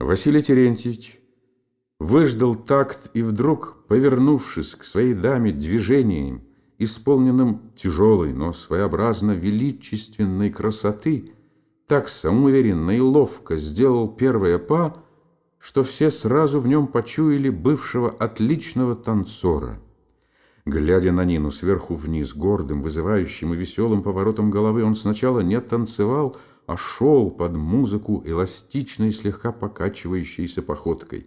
Василий Терентьевич выждал такт и вдруг, повернувшись к своей даме движением, исполненным тяжелой, но своеобразно величественной красоты, так самоуверенно и ловко сделал первое па, что все сразу в нем почуяли бывшего отличного танцора. Глядя на Нину сверху вниз, гордым, вызывающим и веселым поворотом головы, он сначала не танцевал, а шел под музыку эластичной, слегка покачивающейся походкой.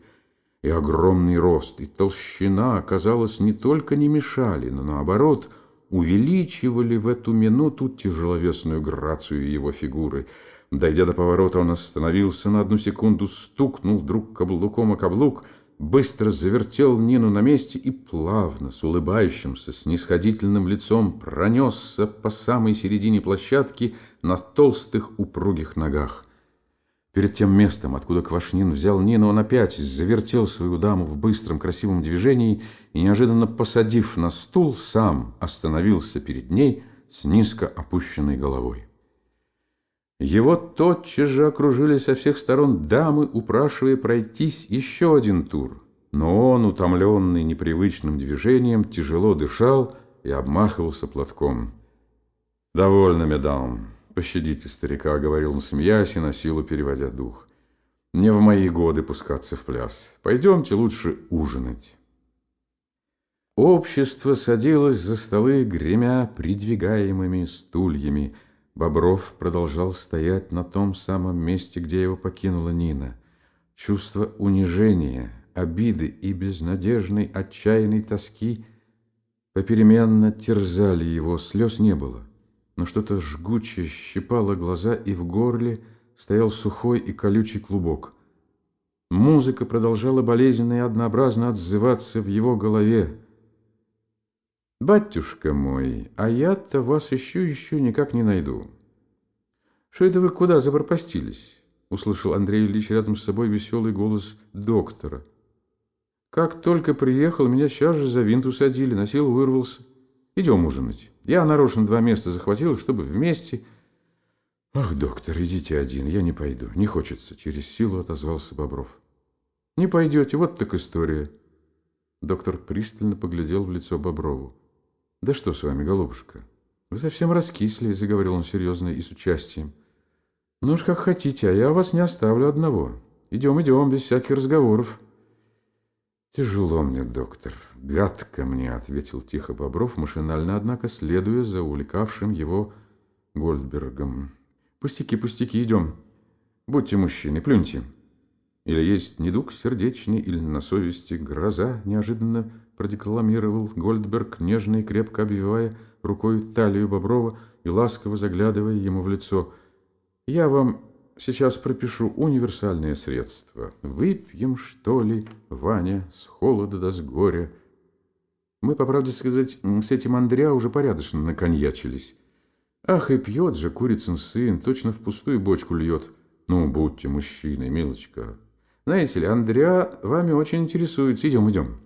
И огромный рост, и толщина, казалось, не только не мешали, но наоборот увеличивали в эту минуту тяжеловесную грацию его фигуры. Дойдя до поворота, он остановился на одну секунду, стукнул вдруг каблуком о каблук — быстро завертел Нину на месте и плавно, с улыбающимся, снисходительным лицом пронесся по самой середине площадки на толстых упругих ногах. Перед тем местом, откуда Квашнин взял Нину, он опять завертел свою даму в быстром красивом движении и, неожиданно посадив на стул, сам остановился перед ней с низко опущенной головой. Его тотчас же окружили со всех сторон дамы, упрашивая пройтись еще один тур. Но он, утомленный непривычным движением, тяжело дышал и обмахивался платком. «Довольно, медам, пощадите старика», — говорил он, смеясь и на силу переводя дух. «Не в мои годы пускаться в пляс. Пойдемте лучше ужинать». Общество садилось за столы, гремя придвигаемыми стульями — Бобров продолжал стоять на том самом месте, где его покинула Нина. Чувство унижения, обиды и безнадежной, отчаянной тоски попеременно терзали его, слез не было, но что-то жгучее щипало глаза, и в горле стоял сухой и колючий клубок. Музыка продолжала болезненно и однообразно отзываться в его голове, «Батюшка мой, а я-то вас ищу, ищу, никак не найду». «Что это вы куда запропастились?» Услышал Андрей Ильич рядом с собой веселый голос доктора. «Как только приехал, меня сейчас же за винт усадили, на силу вырвался. Идем ужинать. Я нарочно два места захватил, чтобы вместе...» «Ах, доктор, идите один, я не пойду, не хочется», — через силу отозвался Бобров. «Не пойдете, вот так история». Доктор пристально поглядел в лицо Боброву. «Да что с вами, голубушка? Вы совсем раскисли», — заговорил он серьезно и с участием. «Ну уж как хотите, а я вас не оставлю одного. Идем, идем, без всяких разговоров». «Тяжело мне, доктор, гадко мне», — ответил тихо Бобров, машинально, однако, следуя за увлекавшим его Гольдбергом. «Пустяки, пустяки, идем. Будьте мужчины, плюньте». Или есть недуг сердечный, или на совести гроза, неожиданно продекламировал Гольдберг, нежно и крепко обвивая рукой талию Боброва и ласково заглядывая ему в лицо. «Я вам сейчас пропишу универсальное средство. Выпьем, что ли, Ваня, с холода да с горя». Мы, по правде сказать, с этим Андреа уже порядочно наконьячились. Ах, и пьет же курицын сын, точно в пустую бочку льет. Ну, будьте мужчиной, милочка. Знаете ли, Андреа вами очень интересуется. Идем, идем.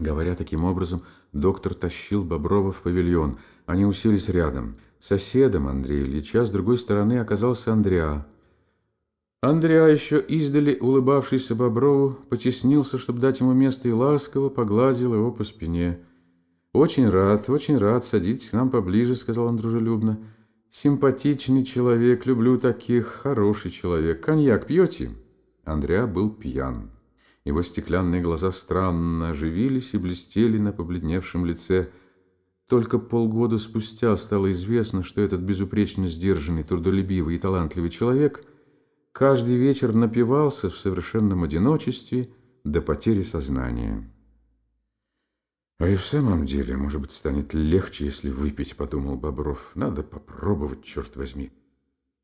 Говоря таким образом, доктор тащил Боброва в павильон. Они уселись рядом. Соседом Андрея Ильича с другой стороны оказался Андреа. Андреа, еще издали улыбавшийся Боброву, потеснился, чтобы дать ему место, и ласково погладил его по спине. «Очень рад, очень рад. Садитесь к нам поближе», — сказал он дружелюбно. «Симпатичный человек, люблю таких, хороший человек. Коньяк пьете?» Андреа был пьян. Его стеклянные глаза странно оживились и блестели на побледневшем лице. Только полгода спустя стало известно, что этот безупречно сдержанный, трудолюбивый и талантливый человек каждый вечер напивался в совершенном одиночестве до потери сознания. «А и в самом деле, может быть, станет легче, если выпить», — подумал Бобров. «Надо попробовать, черт возьми».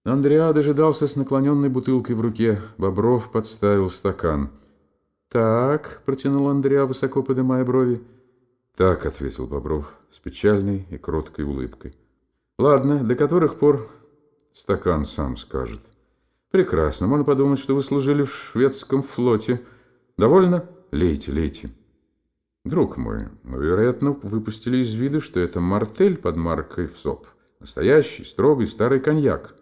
Андреа дожидался с наклоненной бутылкой в руке. Бобров подставил стакан — «Так», — протянул Андреа, высоко поднимая брови. «Так», — ответил Бобров с печальной и кроткой улыбкой. «Ладно, до которых пор стакан сам скажет». «Прекрасно. Можно подумать, что вы служили в шведском флоте. Довольно? Лейте, лейте». «Друг мой, вы, вероятно, выпустили из виду, что это мартель под маркой ВСОП. Настоящий, строгий, старый коньяк».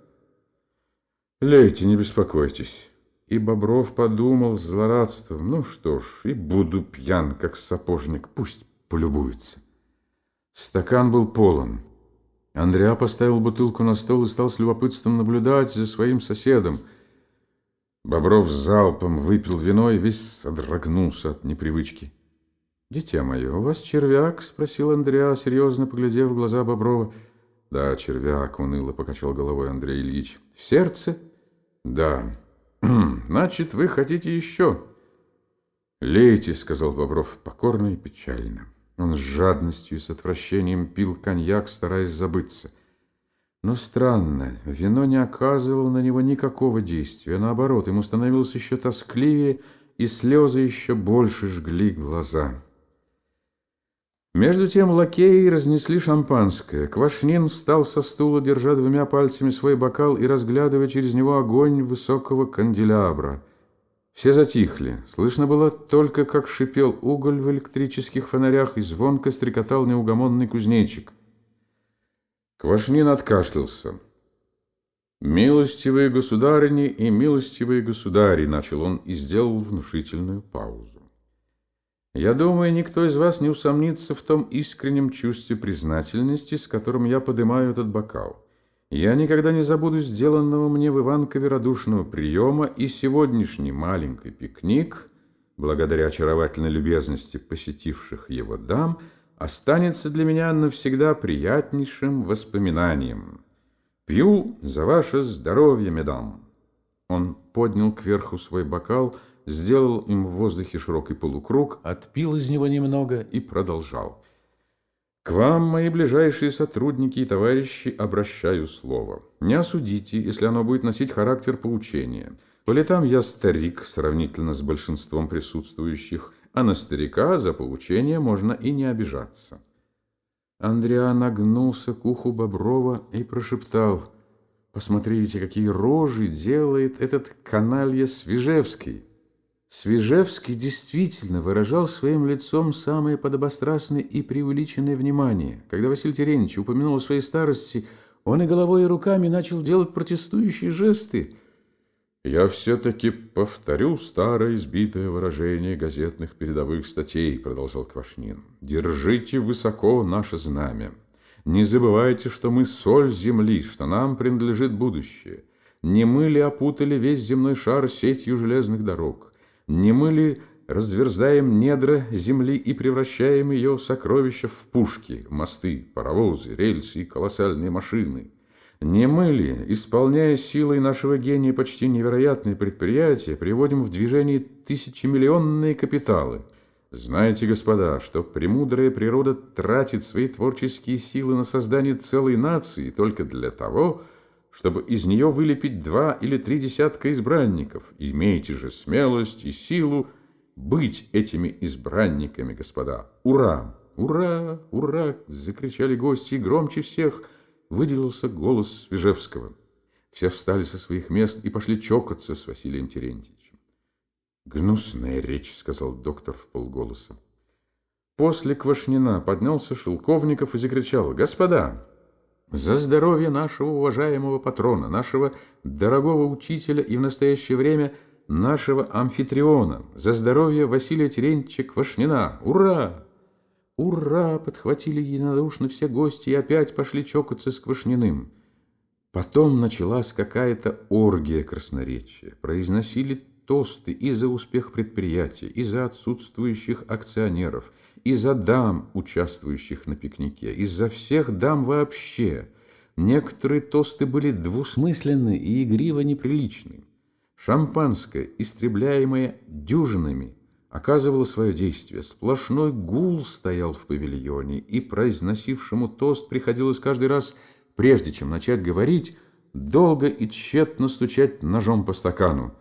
«Лейте, не беспокойтесь». И Бобров подумал с злорадством, ну что ж, и буду пьян, как сапожник, пусть полюбуется. Стакан был полон. Андреа поставил бутылку на стол и стал с любопытством наблюдать за своим соседом. Бобров залпом выпил вино и весь содрогнулся от непривычки. «Дитя мое, у вас червяк?» – спросил Андреа, серьезно поглядев в глаза Боброва. «Да, червяк», – уныло покачал головой Андрей Ильич. «В сердце?» «Да». «Значит, вы хотите еще?» «Лейте», — сказал Бобров покорно и печально. Он с жадностью и с отвращением пил коньяк, стараясь забыться. Но странно, вино не оказывало на него никакого действия. Наоборот, ему становилось еще тоскливее, и слезы еще больше жгли глаза. Между тем лакеи разнесли шампанское. Квашнин встал со стула, держа двумя пальцами свой бокал и разглядывая через него огонь высокого канделябра. Все затихли. Слышно было только, как шипел уголь в электрических фонарях и звонко стрекотал неугомонный кузнечик. Квашнин откашлялся. «Милостивые государыни и милостивые государи», — начал он и сделал внушительную паузу. Я думаю, никто из вас не усомнится в том искреннем чувстве признательности, с которым я поднимаю этот бокал. Я никогда не забуду сделанного мне в Иванкове радушного приема, и сегодняшний маленький пикник, благодаря очаровательной любезности посетивших его дам, останется для меня навсегда приятнейшим воспоминанием. Пью за ваше здоровье, медам. Он поднял кверху свой бокал, сделал им в воздухе широкий полукруг, отпил из него немного и продолжал. «К вам, мои ближайшие сотрудники и товарищи, обращаю слово. Не осудите, если оно будет носить характер поучения. По летам я старик, сравнительно с большинством присутствующих, а на старика за поучение можно и не обижаться». Андриан нагнулся к уху Боброва и прошептал, «Посмотрите, какие рожи делает этот каналья Свежевский!» Свежевский действительно выражал своим лицом самое подобострастное и преувеличенное внимание. Когда Василий Терентьевич упомянул о своей старости, он и головой, и руками начал делать протестующие жесты. «Я все-таки повторю старое избитое выражение газетных передовых статей», продолжал Квашнин. «Держите высоко наше знамя. Не забывайте, что мы соль земли, что нам принадлежит будущее. Не мы ли опутали весь земной шар сетью железных дорог?» Не мы ли разверзаем недра земли и превращаем ее сокровища в пушки, мосты, паровозы, рельсы и колоссальные машины? Не мы ли, исполняя силой нашего гения почти невероятные предприятия, приводим в движение тысячемиллионные капиталы? Знаете, господа, что премудрая природа тратит свои творческие силы на создание целой нации только для того, чтобы из нее вылепить два или три десятка избранников. Имейте же смелость и силу быть этими избранниками, господа. Ура! Ура! Ура! Закричали гости, и громче всех выделился голос Свежевского. Все встали со своих мест и пошли чокаться с Василием Терентьевичем. «Гнусная речь», — сказал доктор в полголоса. После Квашнина поднялся Шелковников и закричал «Господа!» За здоровье нашего уважаемого патрона, нашего дорогого учителя и в настоящее время нашего амфитриона, за здоровье Василия Терентьевича Квашнина! Ура! Ура! Подхватили единодушно все гости и опять пошли чокаться с Квашниным. Потом началась какая-то оргия красноречия. Произносили тосты и за успех предприятия, и за отсутствующих акционеров – из-за дам, участвующих на пикнике, из-за всех дам вообще. Некоторые тосты были двусмысленны и игриво неприличны. Шампанское, истребляемое дюжинами, оказывало свое действие. Сплошной гул стоял в павильоне, и произносившему тост приходилось каждый раз, прежде чем начать говорить, долго и тщетно стучать ножом по стакану.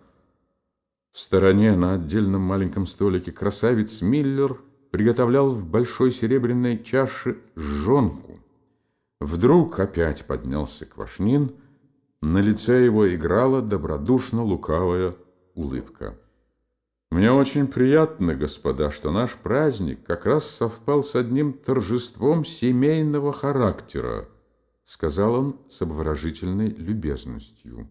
В стороне на отдельном маленьком столике красавец Миллер – приготовлял в большой серебряной чаше жонку. Вдруг опять поднялся Квашнин, на лице его играла добродушно-лукавая улыбка. «Мне очень приятно, господа, что наш праздник как раз совпал с одним торжеством семейного характера», сказал он с обворожительной любезностью.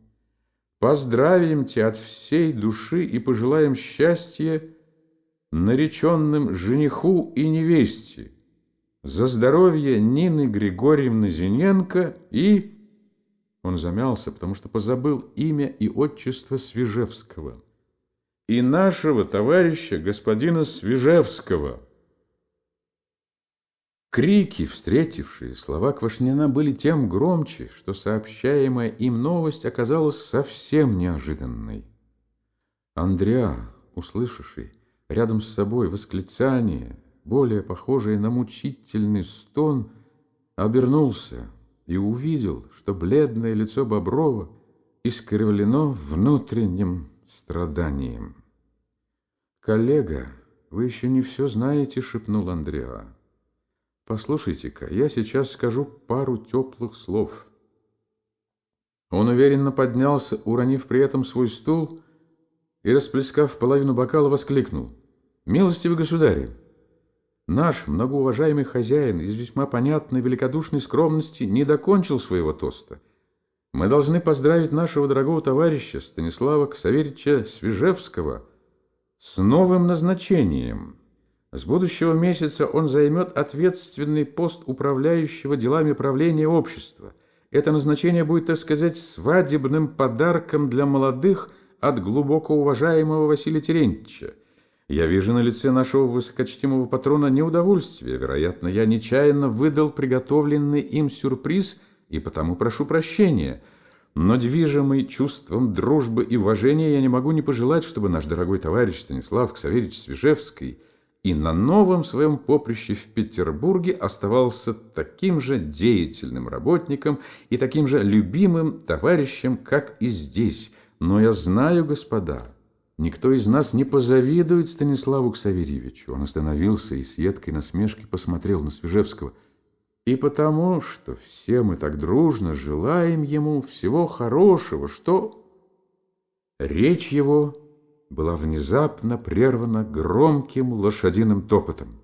поздравимте от всей души и пожелаем счастья нареченным жениху и невесте за здоровье Нины Григорьевны Зиненко и... Он замялся, потому что позабыл имя и отчество Свежевского. И нашего товарища господина Свежевского. Крики, встретившие слова Квашнина, были тем громче, что сообщаемая им новость оказалась совсем неожиданной. Андреа, услышавший рядом с собой восклицание, более похожее на мучительный стон, обернулся и увидел, что бледное лицо Боброва искривлено внутренним страданием. «Коллега, вы еще не все знаете», — шепнул Андреа. «Послушайте-ка, я сейчас скажу пару теплых слов». Он уверенно поднялся, уронив при этом свой стул, и, расплескав половину бокала, воскликнул. «Милостивый государь, Наш многоуважаемый хозяин из весьма понятной великодушной скромности не докончил своего тоста. Мы должны поздравить нашего дорогого товарища Станислава Ксаверича Свежевского с новым назначением. С будущего месяца он займет ответственный пост управляющего делами правления общества. Это назначение будет, так сказать, свадебным подарком для молодых от глубоко уважаемого Василия Терентьевича. Я вижу на лице нашего высокочтимого патрона неудовольствие. Вероятно, я нечаянно выдал приготовленный им сюрприз и потому прошу прощения. Но движимый чувством дружбы и уважения я не могу не пожелать, чтобы наш дорогой товарищ Станислав Ксаверич Свежевский и на новом своем поприще в Петербурге оставался таким же деятельным работником и таким же любимым товарищем, как и здесь. Но я знаю, господа, Никто из нас не позавидует Станиславу Ксаверьевичу. Он остановился и с едкой насмешкой посмотрел на Свежевского. И потому, что все мы так дружно желаем ему всего хорошего, что... Речь его была внезапно прервана громким лошадиным топотом.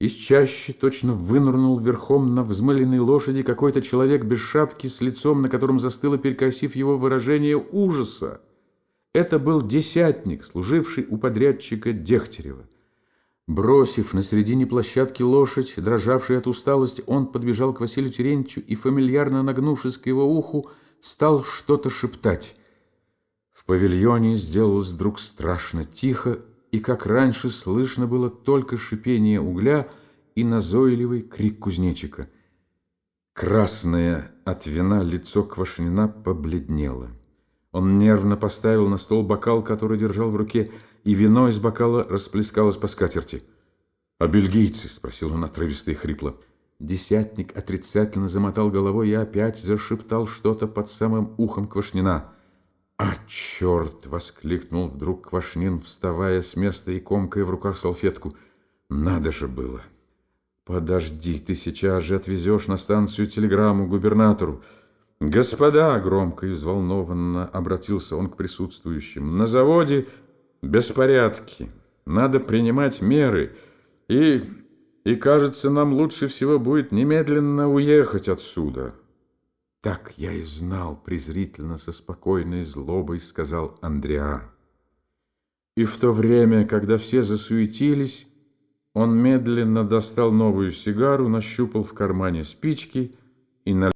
Из чащи точно вынырнул верхом на взмыленной лошади какой-то человек без шапки с лицом, на котором застыло, перекосив его выражение ужаса. Это был десятник, служивший у подрядчика Дегтярева. Бросив на середине площадки лошадь, дрожавший от усталости, он подбежал к Василию Терентьевичу и, фамильярно нагнувшись к его уху, стал что-то шептать. В павильоне сделалось вдруг страшно тихо, и, как раньше, слышно было только шипение угля и назойливый крик кузнечика. Красное от вина лицо Квашнина побледнело. Он нервно поставил на стол бокал, который держал в руке, и вино из бокала расплескалось по скатерти. «А бельгийцы?» – спросил он отрывисто и хрипло. Десятник отрицательно замотал головой и опять зашептал что-то под самым ухом Квашнина. «А, черт!» – воскликнул вдруг Квашнин, вставая с места и комкая в руках салфетку. «Надо же было!» «Подожди, ты сейчас же отвезешь на станцию телеграмму губернатору. «Господа!» — громко и взволнованно обратился он к присутствующим. «На заводе беспорядки. Надо принимать меры. И, и, кажется, нам лучше всего будет немедленно уехать отсюда». «Так я и знал», — презрительно, со спокойной злобой сказал Андреа. И в то время, когда все засуетились, он медленно достал новую сигару, нащупал в кармане спички и налил